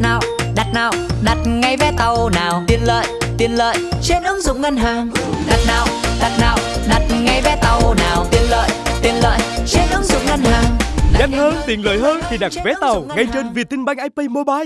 nào, đặt nào, đặt ngay vé tàu nào. Tiện lợi, tiện lợi trên ứng dụng ngân hàng. Đặt nào, đặt nào, đặt ngay vé tàu nào. Tiện lợi, tiện lợi trên ứng dụng ngân hàng. Nhanh hơn, tiện lợi hơn thì đặt vé tàu ngay trên Vietinbank IP Mobile.